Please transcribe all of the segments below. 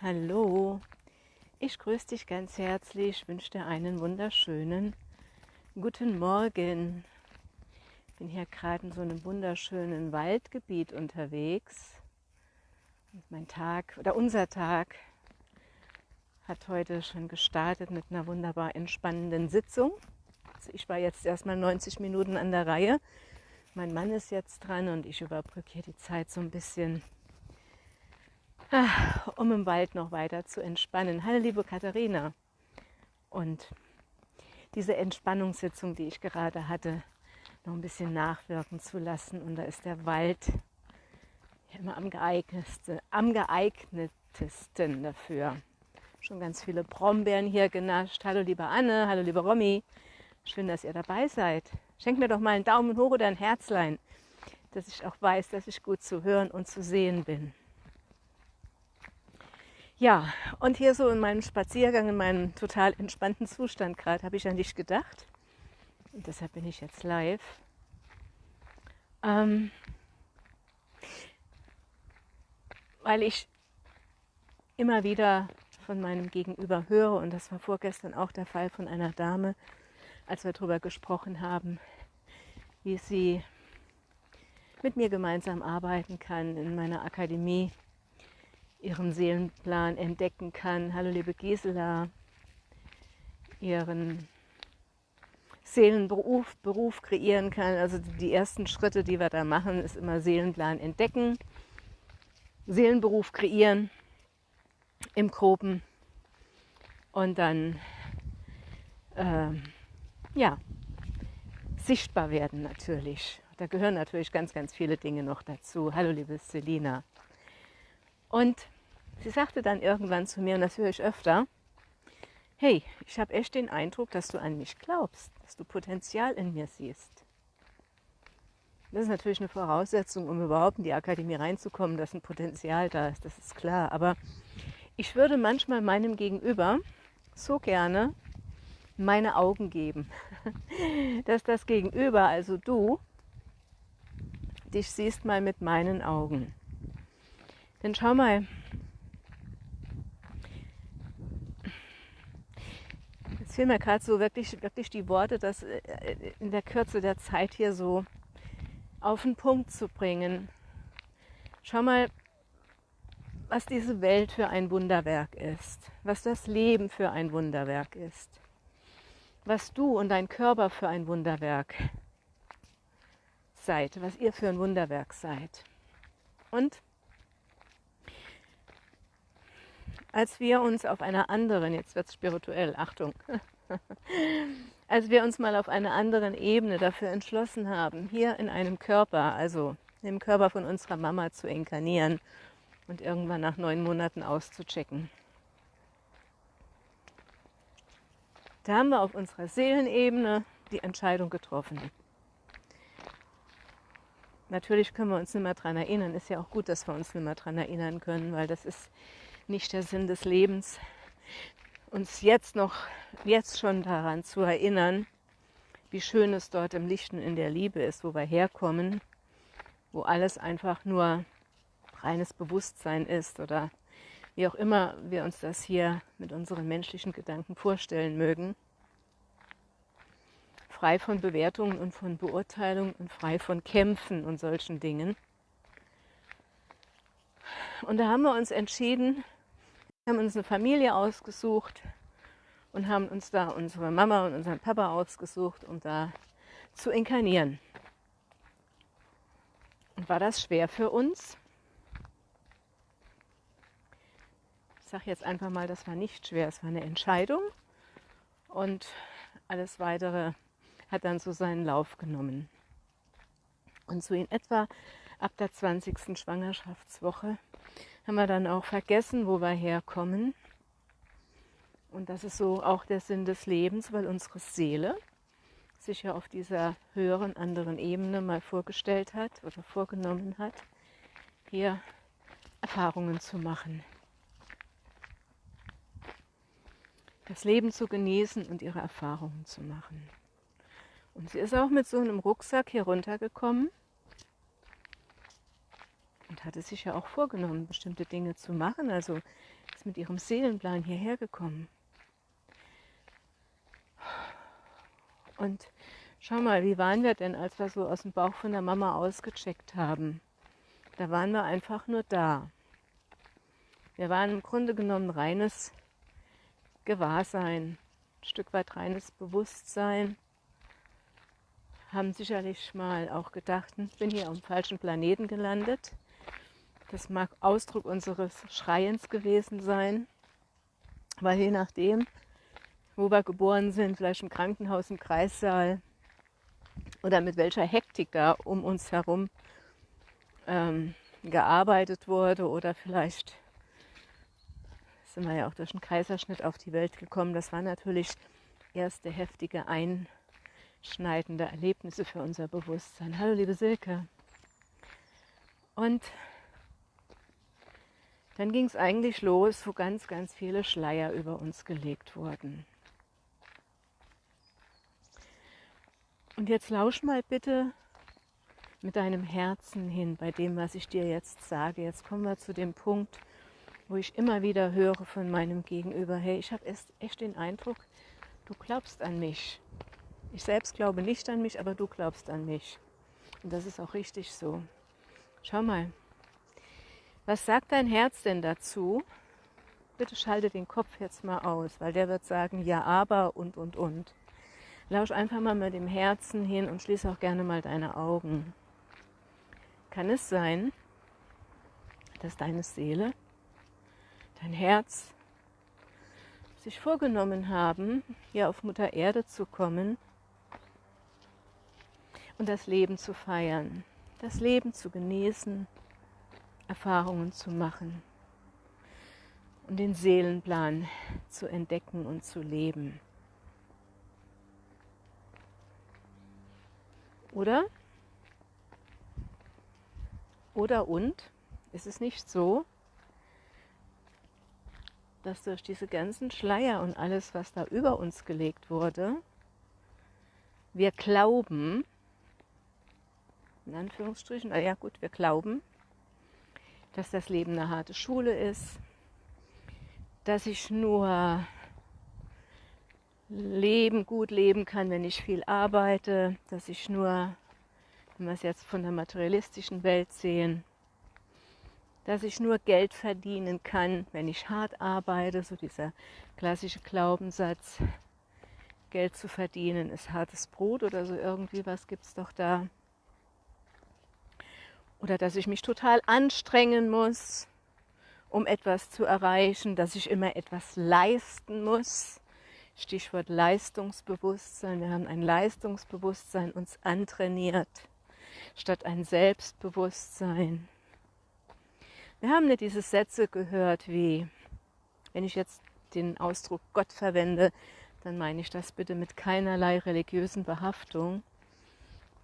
Hallo, ich grüße dich ganz herzlich, wünsche dir einen wunderschönen guten Morgen. Bin hier gerade in so einem wunderschönen Waldgebiet unterwegs. Und mein Tag oder unser Tag hat heute schon gestartet mit einer wunderbar entspannenden Sitzung. Also ich war jetzt erstmal 90 Minuten an der Reihe. Mein Mann ist jetzt dran und ich überbrücke hier die Zeit so ein bisschen, um im Wald noch weiter zu entspannen. Hallo liebe Katharina. Und diese Entspannungssitzung, die ich gerade hatte, noch ein bisschen nachwirken zu lassen. Und da ist der Wald immer am geeignetsten, am geeignetesten dafür. Schon ganz viele Brombeeren hier genascht. Hallo liebe Anne, hallo liebe Romy. Schön, dass ihr dabei seid. Schenkt mir doch mal einen Daumen hoch oder ein Herzlein, dass ich auch weiß, dass ich gut zu hören und zu sehen bin. Ja, und hier so in meinem Spaziergang, in meinem total entspannten Zustand gerade, habe ich an dich gedacht. Und deshalb bin ich jetzt live. Ähm, weil ich immer wieder von meinem Gegenüber höre, und das war vorgestern auch der Fall von einer Dame, als wir darüber gesprochen haben, wie sie mit mir gemeinsam arbeiten kann in meiner Akademie, ihren Seelenplan entdecken kann. Hallo liebe Gisela, ihren Seelenberuf Beruf kreieren kann. Also die ersten Schritte, die wir da machen, ist immer Seelenplan entdecken, Seelenberuf kreieren im Groben und dann äh, ja, sichtbar werden natürlich. Da gehören natürlich ganz, ganz viele Dinge noch dazu. Hallo liebe Selina. Und sie sagte dann irgendwann zu mir, und das höre ich öfter, hey, ich habe echt den Eindruck, dass du an mich glaubst, dass du Potenzial in mir siehst. Das ist natürlich eine Voraussetzung, um überhaupt in die Akademie reinzukommen, dass ein Potenzial da ist, das ist klar. Aber ich würde manchmal meinem Gegenüber so gerne meine Augen geben, dass das Gegenüber, also du, dich siehst mal mit meinen Augen. Denn schau mal, jetzt fehlen mir gerade so wirklich, wirklich die Worte, das äh, in der Kürze der Zeit hier so auf den Punkt zu bringen. Schau mal, was diese Welt für ein Wunderwerk ist, was das Leben für ein Wunderwerk ist, was du und dein Körper für ein Wunderwerk seid, was ihr für ein Wunderwerk seid. Und als wir uns auf einer anderen, jetzt wird es spirituell, Achtung, als wir uns mal auf einer anderen Ebene dafür entschlossen haben, hier in einem Körper, also im Körper von unserer Mama zu inkarnieren und irgendwann nach neun Monaten auszuchecken. Da haben wir auf unserer Seelenebene die Entscheidung getroffen. Natürlich können wir uns nicht mehr daran erinnern. Ist ja auch gut, dass wir uns nicht mehr daran erinnern können, weil das ist nicht der Sinn des Lebens, uns jetzt noch, jetzt schon daran zu erinnern, wie schön es dort im Lichten in der Liebe ist, wo wir herkommen, wo alles einfach nur reines Bewusstsein ist oder wie auch immer wir uns das hier mit unseren menschlichen Gedanken vorstellen mögen. Frei von Bewertungen und von Beurteilungen und frei von Kämpfen und solchen Dingen. Und da haben wir uns entschieden, wir haben uns eine Familie ausgesucht und haben uns da unsere Mama und unseren Papa ausgesucht, um da zu inkarnieren. Und war das schwer für uns? Ich sage jetzt einfach mal, das war nicht schwer, es war eine Entscheidung und alles weitere hat dann so seinen Lauf genommen. Und so in etwa ab der 20. Schwangerschaftswoche haben wir dann auch vergessen, wo wir herkommen. Und das ist so auch der Sinn des Lebens, weil unsere Seele sich ja auf dieser höheren, anderen Ebene mal vorgestellt hat oder vorgenommen hat, hier Erfahrungen zu machen. das Leben zu genießen und ihre Erfahrungen zu machen. Und sie ist auch mit so einem Rucksack hier runtergekommen. Und hatte sich ja auch vorgenommen, bestimmte Dinge zu machen. Also ist mit ihrem Seelenplan hierher gekommen. Und schau mal, wie waren wir denn, als wir so aus dem Bauch von der Mama ausgecheckt haben? Da waren wir einfach nur da. Wir waren im Grunde genommen reines Gewahrsein, ein Stück weit reines Bewusstsein. Haben sicherlich mal auch gedacht, ich bin hier am falschen Planeten gelandet. Das mag Ausdruck unseres Schreiens gewesen sein, weil je nachdem, wo wir geboren sind, vielleicht im Krankenhaus, im Kreissaal oder mit welcher Hektik da um uns herum ähm, gearbeitet wurde oder vielleicht sind wir ja auch durch einen Kaiserschnitt auf die Welt gekommen. Das waren natürlich erste heftige, einschneidende Erlebnisse für unser Bewusstsein. Hallo liebe Silke. Und dann ging es eigentlich los, wo ganz, ganz viele Schleier über uns gelegt wurden. Und jetzt lausch mal bitte mit deinem Herzen hin bei dem, was ich dir jetzt sage. Jetzt kommen wir zu dem Punkt, wo ich immer wieder höre von meinem Gegenüber, hey, ich habe echt den Eindruck, du glaubst an mich. Ich selbst glaube nicht an mich, aber du glaubst an mich. Und das ist auch richtig so. Schau mal, was sagt dein Herz denn dazu? Bitte schalte den Kopf jetzt mal aus, weil der wird sagen, ja, aber und, und, und. Lausch einfach mal mit dem Herzen hin und schließe auch gerne mal deine Augen. Kann es sein, dass deine Seele, dein Herz sich vorgenommen haben, hier auf Mutter Erde zu kommen und das Leben zu feiern, das Leben zu genießen, Erfahrungen zu machen und den Seelenplan zu entdecken und zu leben. Oder oder und ist es nicht so, dass durch diese ganzen Schleier und alles, was da über uns gelegt wurde, wir glauben, in Anführungsstrichen, ja gut, wir glauben, dass das Leben eine harte Schule ist, dass ich nur leben, gut leben kann, wenn ich viel arbeite, dass ich nur wenn wir es jetzt von der materialistischen Welt sehen, dass ich nur Geld verdienen kann, wenn ich hart arbeite, so dieser klassische Glaubenssatz, Geld zu verdienen ist hartes Brot oder so irgendwie was gibt es doch da. Oder dass ich mich total anstrengen muss, um etwas zu erreichen, dass ich immer etwas leisten muss. Stichwort Leistungsbewusstsein. Wir haben ein Leistungsbewusstsein uns antrainiert statt ein Selbstbewusstsein. Wir haben nicht diese Sätze gehört wie, wenn ich jetzt den Ausdruck Gott verwende, dann meine ich das bitte mit keinerlei religiösen Behaftung,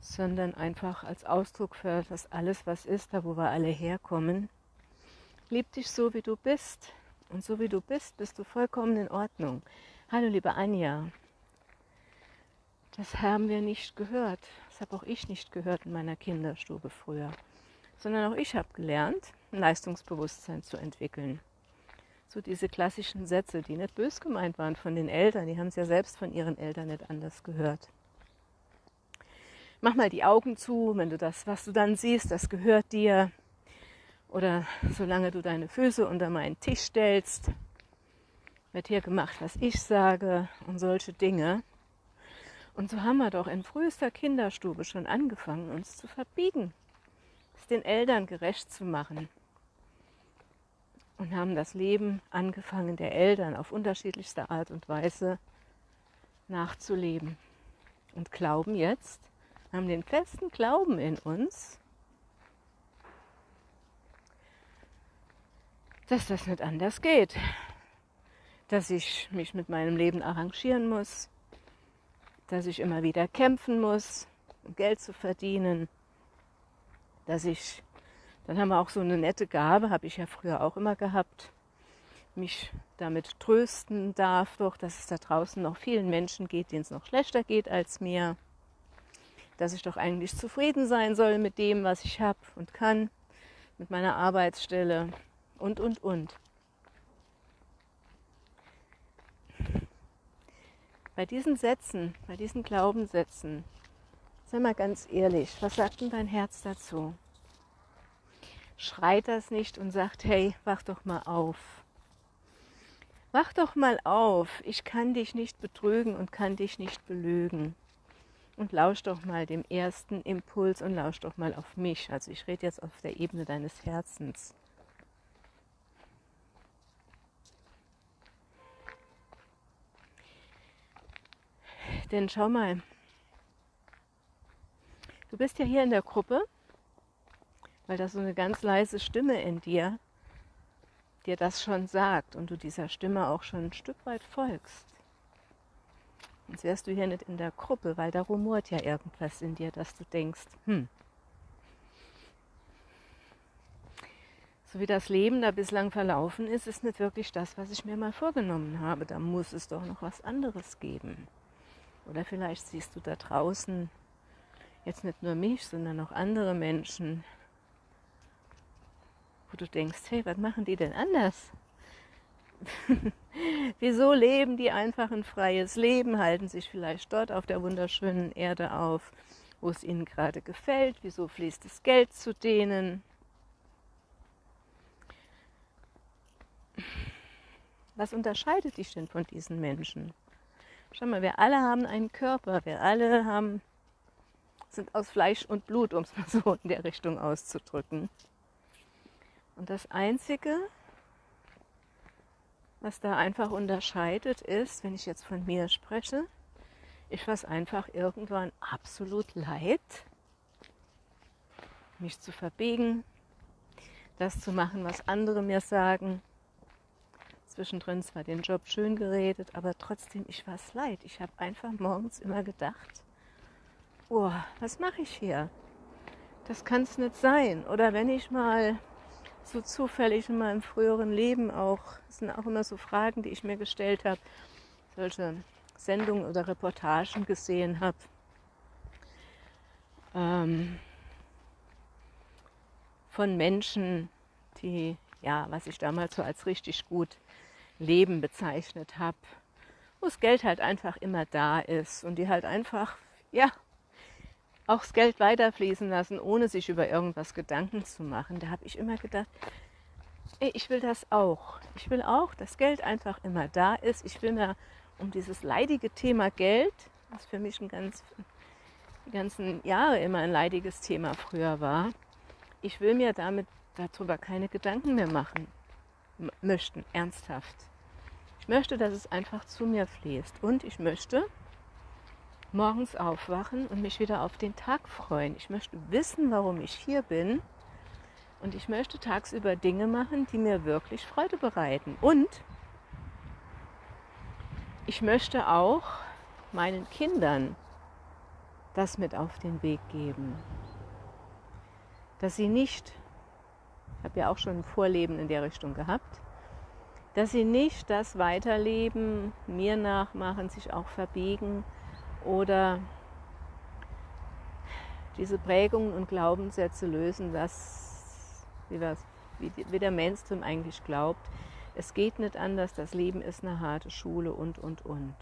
sondern einfach als Ausdruck für das alles, was ist, da wo wir alle herkommen. Lieb dich so, wie du bist. Und so wie du bist, bist du vollkommen in Ordnung. Hallo, liebe Anja. Das haben wir nicht gehört. Das habe auch ich nicht gehört in meiner Kinderstube früher. Sondern auch ich habe gelernt, ein Leistungsbewusstsein zu entwickeln. So diese klassischen Sätze, die nicht bös gemeint waren von den Eltern, die haben es ja selbst von ihren Eltern nicht anders gehört. Mach mal die Augen zu, wenn du das, was du dann siehst, das gehört dir. Oder solange du deine Füße unter meinen Tisch stellst, wird hier gemacht, was ich sage und solche Dinge. Und so haben wir doch in frühester Kinderstube schon angefangen, uns zu verbiegen, es den Eltern gerecht zu machen. Und haben das Leben angefangen der Eltern auf unterschiedlichste Art und Weise nachzuleben. Und glauben jetzt, haben den festen Glauben in uns, dass das nicht anders geht. Dass ich mich mit meinem Leben arrangieren muss, dass ich immer wieder kämpfen muss, um Geld zu verdienen, dass ich, dann haben wir auch so eine nette Gabe, habe ich ja früher auch immer gehabt, mich damit trösten darf, doch, dass es da draußen noch vielen Menschen geht, denen es noch schlechter geht als mir, dass ich doch eigentlich zufrieden sein soll mit dem, was ich habe und kann, mit meiner Arbeitsstelle und, und, und. Bei diesen Sätzen, bei diesen Glaubenssätzen, sei mal ganz ehrlich, was sagt denn dein Herz dazu? Schreit das nicht und sagt, hey, wach doch mal auf. Wach doch mal auf, ich kann dich nicht betrügen und kann dich nicht belügen. Und lausch doch mal dem ersten Impuls und lausch doch mal auf mich. Also ich rede jetzt auf der Ebene deines Herzens. Denn schau mal, du bist ja hier in der Gruppe, weil da so eine ganz leise Stimme in dir dir das schon sagt und du dieser Stimme auch schon ein Stück weit folgst. Sonst wärst du hier nicht in der Gruppe, weil da rumort ja irgendwas in dir, dass du denkst, hm, so wie das Leben da bislang verlaufen ist, ist nicht wirklich das, was ich mir mal vorgenommen habe. Da muss es doch noch was anderes geben. Oder vielleicht siehst du da draußen jetzt nicht nur mich, sondern auch andere Menschen, wo du denkst, hey, was machen die denn anders? Wieso leben die einfach ein freies Leben, halten sich vielleicht dort auf der wunderschönen Erde auf, wo es ihnen gerade gefällt? Wieso fließt das Geld zu denen? Was unterscheidet dich denn von diesen Menschen? Schau mal, wir alle haben einen Körper, wir alle haben, sind aus Fleisch und Blut, um es mal so in der Richtung auszudrücken. Und das Einzige, was da einfach unterscheidet, ist, wenn ich jetzt von mir spreche, ich was einfach irgendwann absolut leid, mich zu verbiegen, das zu machen, was andere mir sagen, zwischendrin zwar den Job schön geredet, aber trotzdem, ich war es leid. Ich habe einfach morgens immer gedacht, oh, was mache ich hier? Das kann es nicht sein. Oder wenn ich mal so zufällig in meinem früheren Leben auch, das sind auch immer so Fragen, die ich mir gestellt habe, solche Sendungen oder Reportagen gesehen habe. Ähm, von Menschen, die, ja, was ich damals so als richtig gut Leben bezeichnet habe, wo das Geld halt einfach immer da ist und die halt einfach, ja, auch das Geld weiterfließen lassen, ohne sich über irgendwas Gedanken zu machen. Da habe ich immer gedacht, ey, ich will das auch. Ich will auch, dass Geld einfach immer da ist. Ich will mir um dieses leidige Thema Geld, was für mich ein ganz, die ganzen Jahre immer ein leidiges Thema früher war, ich will mir damit darüber keine Gedanken mehr machen möchten, ernsthaft. Ich möchte, dass es einfach zu mir fließt. Und ich möchte morgens aufwachen und mich wieder auf den Tag freuen. Ich möchte wissen, warum ich hier bin. Und ich möchte tagsüber Dinge machen, die mir wirklich Freude bereiten. Und ich möchte auch meinen Kindern das mit auf den Weg geben. Dass sie nicht, ich habe ja auch schon ein Vorleben in der Richtung gehabt, dass sie nicht das weiterleben, mir nachmachen, sich auch verbiegen oder diese Prägungen und Glaubenssätze lösen, das, wie, was, wie, wie der Mainstream eigentlich glaubt. Es geht nicht anders, das Leben ist eine harte Schule und, und, und.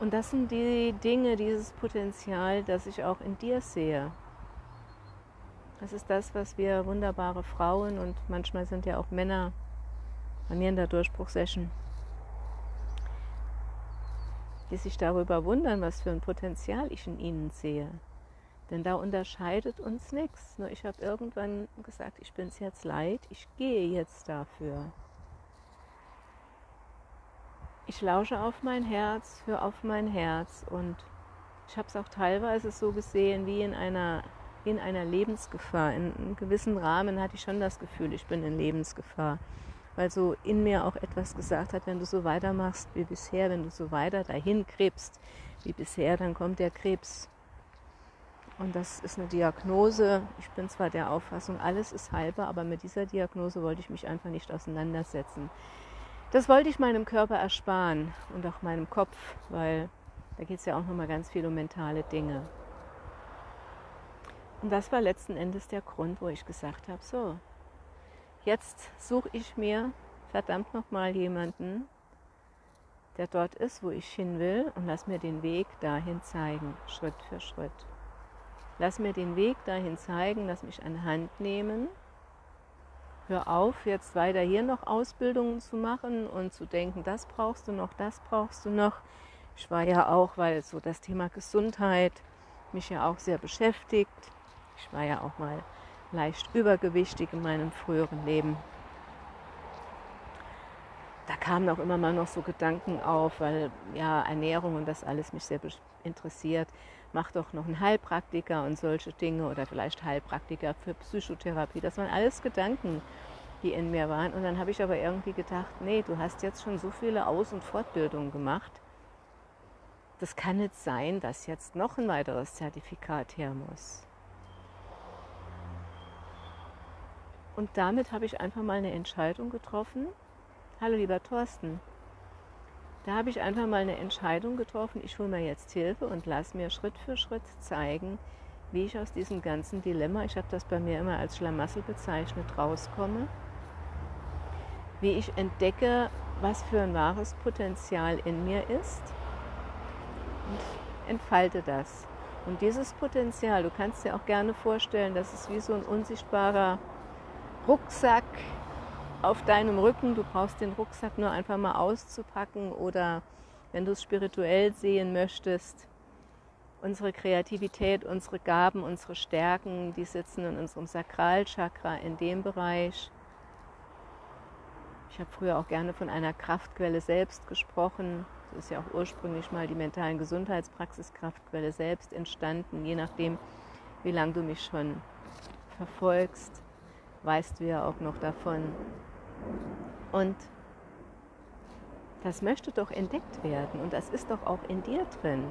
Und das sind die Dinge, dieses Potenzial, das ich auch in dir sehe. Das ist das, was wir wunderbare Frauen und manchmal sind ja auch Männer bei mir in der Durchbruchsession, die sich darüber wundern, was für ein Potenzial ich in ihnen sehe. Denn da unterscheidet uns nichts. Nur ich habe irgendwann gesagt, ich bin es jetzt leid, ich gehe jetzt dafür. Ich lausche auf mein Herz, höre auf mein Herz und ich habe es auch teilweise so gesehen wie in einer in einer Lebensgefahr. In einem gewissen Rahmen hatte ich schon das Gefühl, ich bin in Lebensgefahr. Weil so in mir auch etwas gesagt hat, wenn du so weitermachst wie bisher, wenn du so weiter dahin krebst wie bisher, dann kommt der Krebs. Und das ist eine Diagnose. Ich bin zwar der Auffassung, alles ist heilbar, aber mit dieser Diagnose wollte ich mich einfach nicht auseinandersetzen. Das wollte ich meinem Körper ersparen und auch meinem Kopf, weil da geht es ja auch nochmal ganz viel um mentale Dinge. Und das war letzten Endes der Grund, wo ich gesagt habe, so, jetzt suche ich mir verdammt nochmal jemanden, der dort ist, wo ich hin will und lass mir den Weg dahin zeigen, Schritt für Schritt. Lass mir den Weg dahin zeigen, lass mich an Hand nehmen. Hör auf, jetzt weiter hier noch Ausbildungen zu machen und zu denken, das brauchst du noch, das brauchst du noch. Ich war ja auch, weil so das Thema Gesundheit mich ja auch sehr beschäftigt. Ich war ja auch mal leicht übergewichtig in meinem früheren Leben da kamen auch immer mal noch so Gedanken auf, weil ja Ernährung und das alles mich sehr interessiert. Mach doch noch einen Heilpraktiker und solche Dinge oder vielleicht Heilpraktiker für Psychotherapie. Das waren alles Gedanken, die in mir waren. Und dann habe ich aber irgendwie gedacht, nee, du hast jetzt schon so viele Aus- und Fortbildungen gemacht. Das kann nicht sein, dass jetzt noch ein weiteres Zertifikat her muss. Und damit habe ich einfach mal eine Entscheidung getroffen, Hallo lieber Thorsten. Da habe ich einfach mal eine Entscheidung getroffen. Ich hole mir jetzt Hilfe und lass mir Schritt für Schritt zeigen, wie ich aus diesem ganzen Dilemma, ich habe das bei mir immer als Schlamassel bezeichnet, rauskomme. Wie ich entdecke, was für ein wahres Potenzial in mir ist und entfalte das. Und dieses Potenzial, du kannst dir auch gerne vorstellen, das ist wie so ein unsichtbarer Rucksack, auf deinem Rücken. Du brauchst den Rucksack nur einfach mal auszupacken oder wenn du es spirituell sehen möchtest, unsere Kreativität, unsere Gaben, unsere Stärken, die sitzen in unserem Sakralchakra, in dem Bereich. Ich habe früher auch gerne von einer Kraftquelle selbst gesprochen. So ist ja auch ursprünglich mal die mentalen Gesundheitspraxis Kraftquelle selbst entstanden. Je nachdem, wie lange du mich schon verfolgst, weißt du ja auch noch davon. Und das möchte doch entdeckt werden und das ist doch auch in dir drin.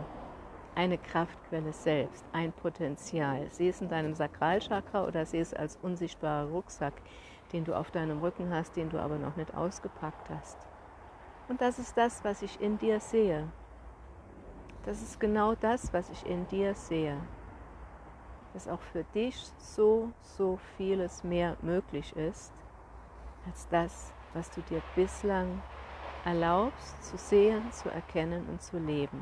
Eine Kraftquelle selbst, ein Potenzial. Sieh es in deinem Sakralchakra oder sieh es als unsichtbarer Rucksack, den du auf deinem Rücken hast, den du aber noch nicht ausgepackt hast. Und das ist das, was ich in dir sehe. Das ist genau das, was ich in dir sehe. Dass auch für dich so, so vieles mehr möglich ist, als das, was du dir bislang erlaubst zu sehen, zu erkennen und zu leben.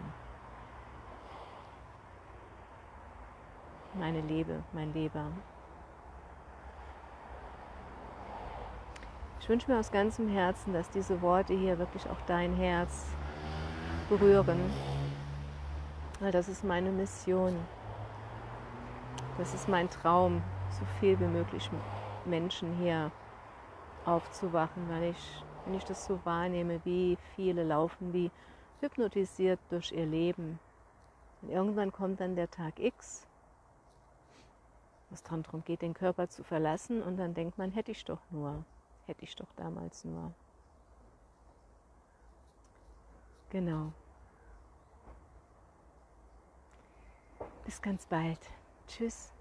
Meine Liebe, mein Lieber. Ich wünsche mir aus ganzem Herzen, dass diese Worte hier wirklich auch dein Herz berühren, weil das ist meine Mission. Das ist mein Traum, so viel wie möglich Menschen hier aufzuwachen, weil ich, wenn ich das so wahrnehme, wie viele laufen wie hypnotisiert durch ihr Leben. Und irgendwann kommt dann der Tag X, wo es darum geht, den Körper zu verlassen und dann denkt man, hätte ich doch nur, hätte ich doch damals nur. Genau. Bis ganz bald. Tschüss.